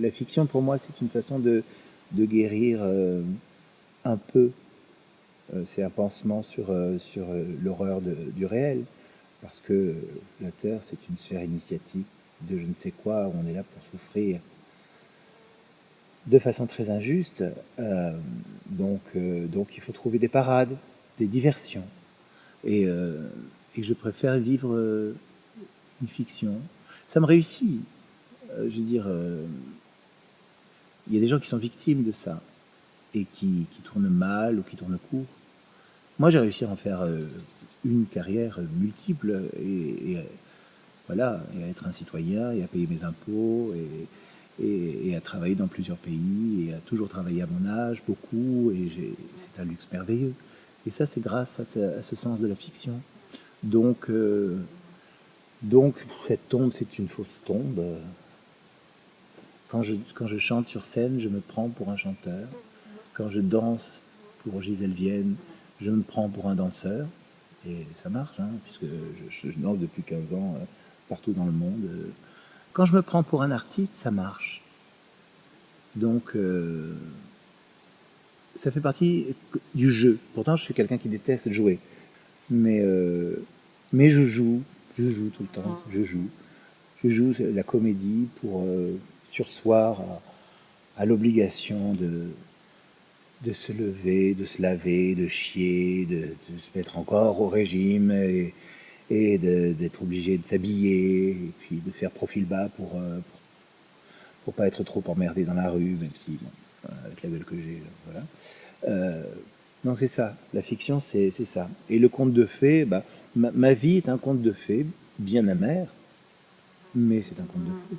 La fiction, pour moi, c'est une façon de, guérir euh, un peu. Euh, c'est un pansement sur, euh, l'horreur du réel. Parce que la Terre, c'est une sphère initiatique de je ne sais quoi, on est là pour souffrir de façon très injuste. donc, donc il faut trouver des parades, des diversions. Et, et je préfère vivre une fiction. Ça me réussit. je veux dire, il y a des gens qui sont victimes de ça et qui, tournent mal ou qui tournent court. Moi, j'ai réussi à en faire euh, une carrière multiple et, voilà, et à être un citoyen et à payer mes impôts et, et, à travailler dans plusieurs pays et à toujours travailler à mon âge, beaucoup, et c'est un luxe merveilleux. Et ça, c'est grâce à ce, sens de la fiction. Donc, euh, donc cette tombe, c'est une fausse tombe. Quand je, chante sur scène, je me prends pour un chanteur. Quand je danse pour Gisèle Vienne, je me prends pour un danseur. Et ça marche, hein, puisque je, danse depuis 15 ans euh, partout dans le monde. Quand je me prends pour un artiste, ça marche. Donc, euh, ça fait partie du jeu. Pourtant, je suis quelqu'un qui déteste jouer. Mais, euh, mais je joue, je joue tout le temps, je joue. Je joue la comédie pour sursoir à, à l'obligation de, se lever, de se laver, de chier, de, se mettre encore au régime et, d'être obligé de s'habiller et puis de faire profil bas pour, euh, pour, pas être trop emmerdé dans la rue, même si, avec la gueule que j'ai, voilà. Euh, donc c'est ça, la fiction c'est ça. Et le conte de fées, bah, ma, ma, vie est un conte de fées, bien amer, mais c'est un conte de fées.